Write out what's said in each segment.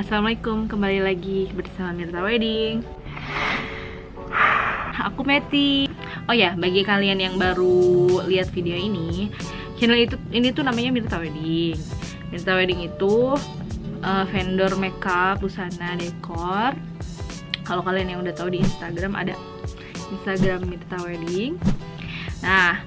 Assalamualaikum, kembali lagi bersama Mirta Wedding. Aku Meti. Oh ya, bagi kalian yang baru lihat video ini Channel itu ini tuh namanya Mirta Wedding. Mirta Wedding itu uh, vendor makeup, busana, dekor. Kalau kalian yang udah tahu di Instagram ada Instagram Mirta Wedding. Nah,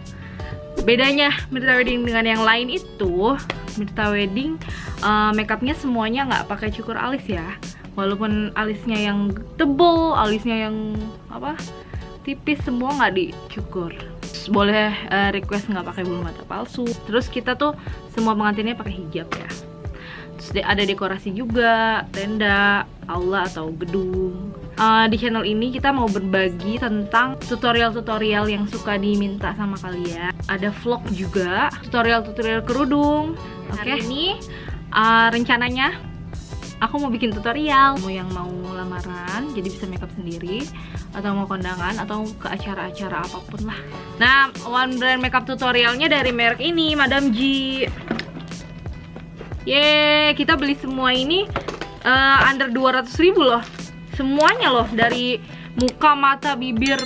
bedanya Mirta Wedding dengan yang lain itu Mirta Wedding uh, makeupnya semuanya nggak pakai cukur alis ya. Walaupun alisnya yang tebel alisnya yang apa tipis semua nggak dicukur. Boleh uh, request nggak pakai bulu mata palsu. Terus kita tuh semua pengantinnya pakai hijab ya. Terus ada dekorasi juga tenda aula atau gedung uh, di channel ini kita mau berbagi tentang tutorial-tutorial yang suka diminta sama kalian. Ada vlog juga tutorial-tutorial kerudung. Oke. okay. Hari ini uh, rencananya aku mau bikin tutorial. Mau yang mau lamaran jadi bisa makeup sendiri atau mau kondangan atau ke acara-acara apa pun lah. Nah one brand makeup tutorialnya dari merek ini Madam G. Yeay, kita beli semua ini uh, under 200 ribu loh semuanya loh dari muka mata bibir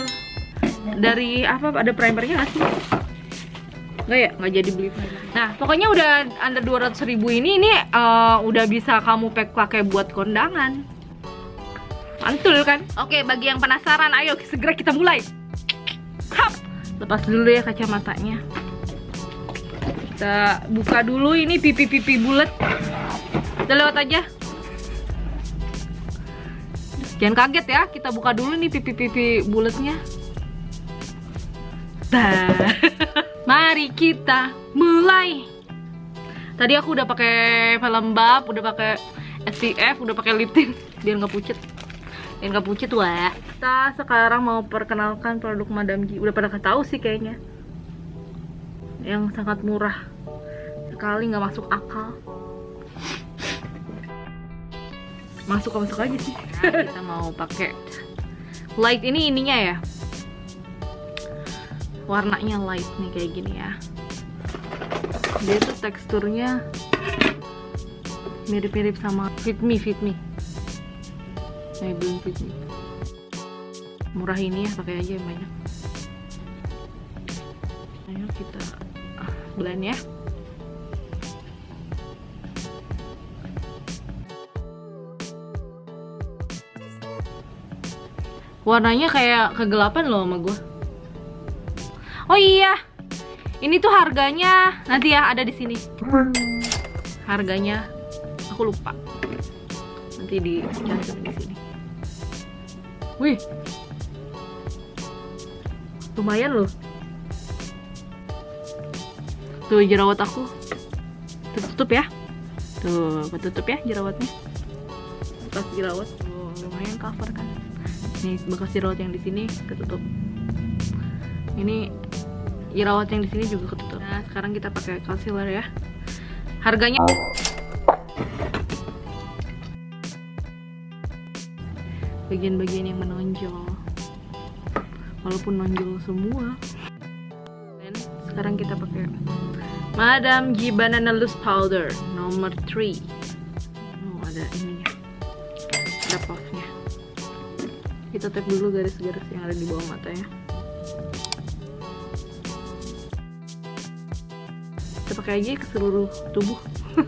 dari apa ada primernya gak sih? Nggak ya? Nggak jadi beli nah pokoknya udah under 200 ribu ini ini uh, udah bisa kamu pack pakai buat kondangan. Mantul kan? Oke bagi yang penasaran ayo segera kita mulai. Hap. lepas dulu ya kacamatanya. Kita buka dulu ini pipi-pipi bulat. Kita lewat aja jangan kaget ya kita buka dulu nih pipi-pipi bulatnya Mari kita mulai. Tadi aku udah pakai pelembab, udah pakai SPF, udah pakai lip tint biar nggak pucet. Biar nggak pucet wah. Kita sekarang mau perkenalkan produk Madam G. Udah pada tahu sih kayaknya. Yang sangat murah sekali nggak masuk akal. Masuk masuk aja sih. Nah, kita mau pakai light. Ini ininya ya. Warnanya light nih kayak gini ya. Dia tuh teksturnya mirip-mirip sama Fit Me Fit Me. Nah belum Fit Me. Murah ini ya pakai aja yang banyak. Ayo kita blend ya warnanya kayak kegelapan loh sama gue Oh iya, ini tuh harganya nanti ya ada di sini. Harganya aku lupa. Nanti di di sini. Wih, lumayan loh. Tuh jerawat aku. Tutup ya. Tuh, tutup ya jerawatnya. Bekas jerawat. Tuh, lumayan cover kan. Nih bekas jerawat yang di sini ketutup. Ini jerawat yang di sini juga ketutup. Nah, sekarang kita pakai concealer ya. Harganya bagian-bagian yang menonjol. Walaupun nonjol semua. Dan sekarang kita pakai Madam G Banana Loose Powder nomor 3. Oh, ada ini ya. Ada puffnya. Kita tap dulu garis-garis yang ada di bawah mata ya. kita pakai aja ke seluruh tubuh.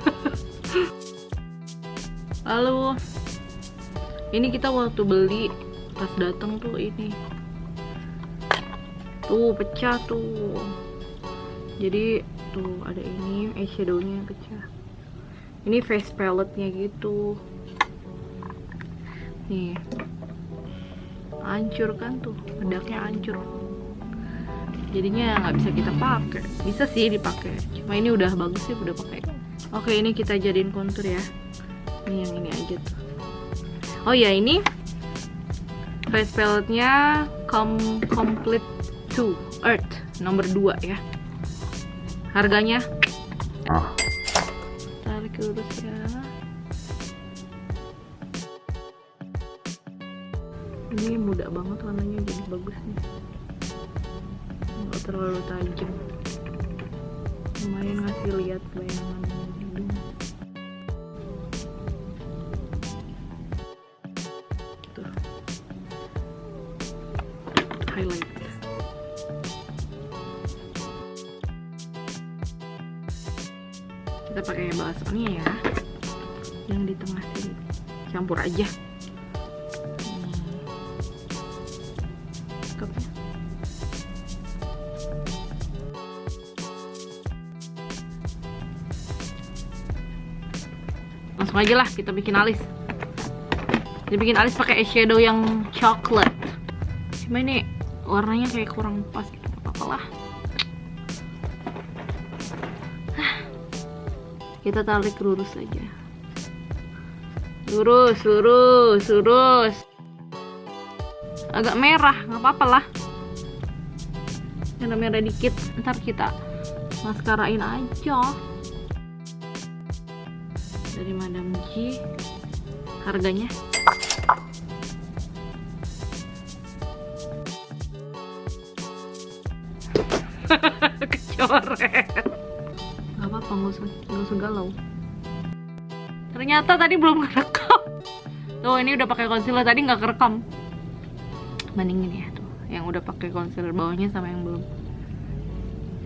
Lalu ini kita waktu beli pas datang tuh ini. Tuh pecah tuh. Jadi tuh ada ini eyeshadownya pecah. Ini face palette-nya gitu. Nih hancur kan tuh bedaknya hancur. Jadinya nggak bisa kita pakai. Bisa sih dipakai cuma ini udah bagus sih udah pakai. Oke ini kita jadiin kontur ya. Ini yang ini aja tuh. Oh ya ini face palette-nya Com complete 2 earth nomor 2 ya. Harganya? Tarik lurus ya ini muda banget warnanya jadi bagus nih. Nggak terlalu tajam. Lumayan ngasih lihat bayangan. Hidung tuh. Highlight. Kita pakai baksonya ya. Yang di tengah sini. Campur aja. Langsung aja lah kita bikin alis. Kita bikin alis pakai eyeshadow yang coklat cuma ini warnanya kayak kurang pas gitu apa lah. Kita tarik lurus aja. Lurus lurus lurus. Agak merah nggak apa-apa lah. Merah merah dikit. Ntar kita maskarain aja dari Madam G harganya? Kecoret. Nggak apa-apa nggak usah nggak usah galau. Ternyata tadi belum kerekam tuh ini udah pakai concealer tadi nggak kerekam. Bandingin ya tuh. Yang udah pakai concealer bawahnya sama yang belum.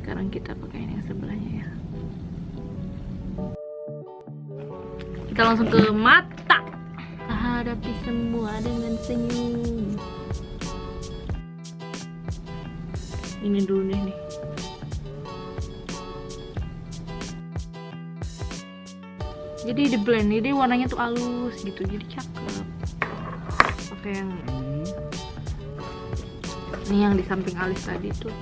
Sekarang kita pakai yang sebelahnya ya kita langsung ke mata. Kita hadapi semua dengan senyum. Ini dulu nih jadi di blend jadi warnanya tuh halus gitu jadi cakep. Oke yang ini. Ini yang di samping alis tadi tuh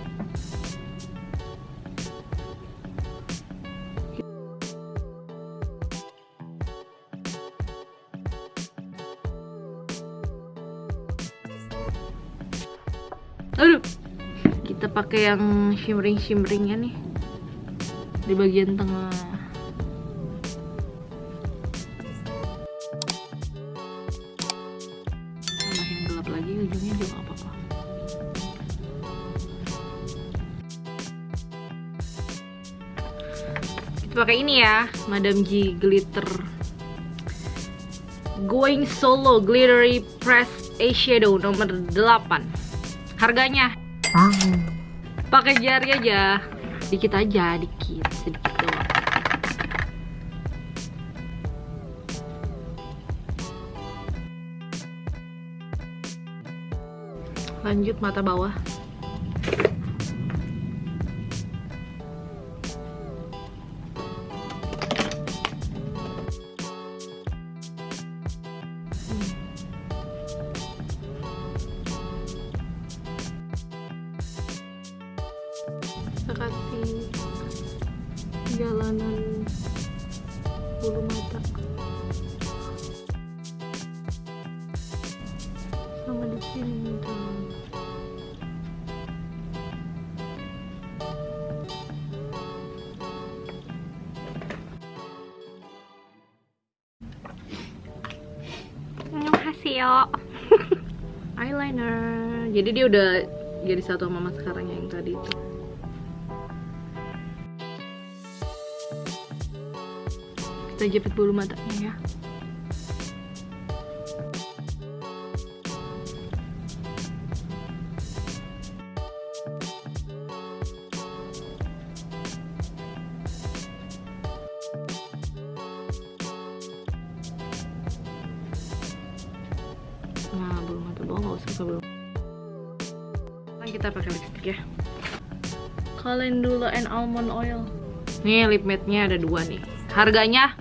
aduh kita pakai yang shimmering shimmeringnya nih. Di bagian tengah. Tambahin gelap lagi ujungnya juga apa-apa. Kita pakai ini ya Madam G glitter. Going solo glittery press eyeshadow nomor 8 harganya? Pakai jari aja. Dikit aja dikit sedikit doang. Lanjut mata bawah kasih jalanan bulu mata. Sama di sini hasil eyeliner. Jadi dia udah jadi satu sama mama sekarang yang tadi itu kita jepit bulu matanya ya. Nah bulu mata bawah nggak usah ke bulu sekarang kita pakai lipstick ya. Calendula and almond oil. Nih lip matte nya ada dua nih. Harganya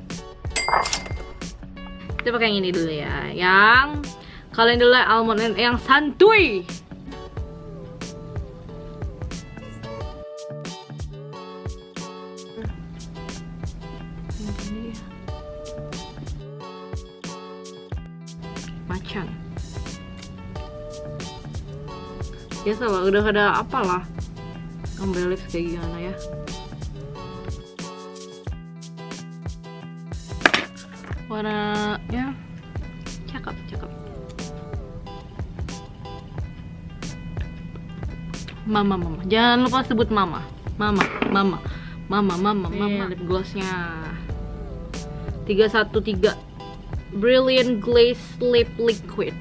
kita pakai yang ini dulu ya. Yang Calendula almond and yang santuy. Ya. macan biasa lah udah ada apalah. Ambil lips kayak gimana ya warnanya cakep cakep. Mama mama. Jangan lupa sebut mama. Mama mama. Mama mama mama. lip glossnya. 313 brilliant glaze lip liquid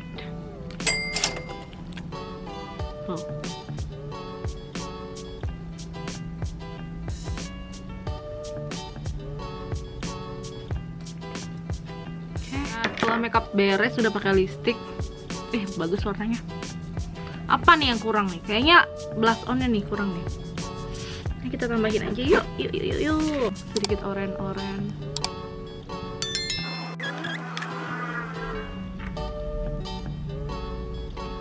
setelah makeup beres sudah pakai lipstick. Eh bagus warnanya. Apa nih yang kurang nih? Kayaknya blush onnya nih kurang nih. Ini kita tambahin aja yuk yuk yuk yuk, yuk. sedikit oren-oren.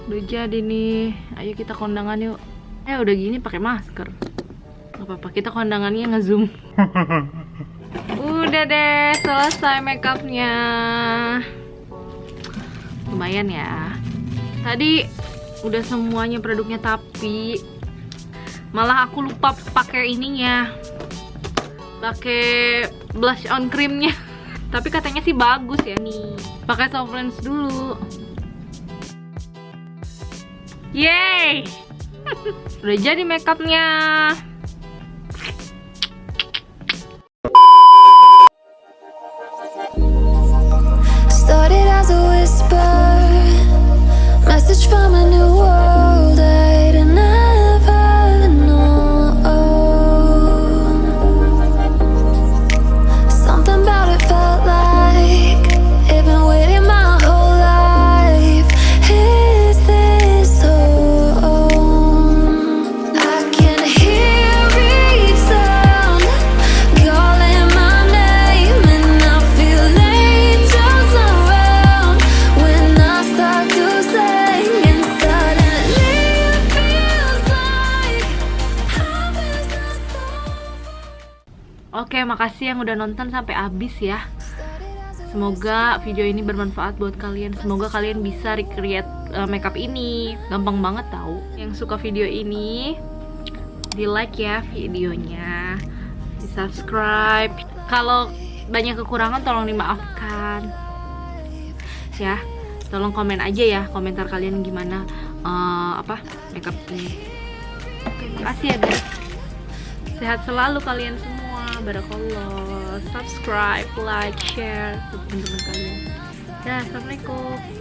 Udah jadi nih. Ayo kita kondangan yuk. Eh udah gini pakai masker. Gak apa-apa kita kondangannya ngezoom. Udah deh selesai makeupnya lumayan ya. Tadi udah semuanya produknya tapi malah aku lupa pakai ininya. Pakai blush on creamnya. Tapi katanya sih bagus ya nih. Pakai soft lens dulu. Yeay! Udah jadi makeupnya. Oke, makasih yang udah nonton sampai habis ya. Semoga video ini bermanfaat buat kalian. Semoga kalian bisa recreate uh, makeup ini. Gampang banget tahu. Yang suka video ini di like ya videonya. Di subscribe. Kalau banyak kekurangan tolong dimaafkan. Ya, tolong komen aja ya komentar kalian gimana uh, apa makeup ini. Oke, makasih ya guys. Sehat selalu kalian semua. Barakallah. Subscribe, like, share ke teman-teman kalian. Ya, assalamualaikum.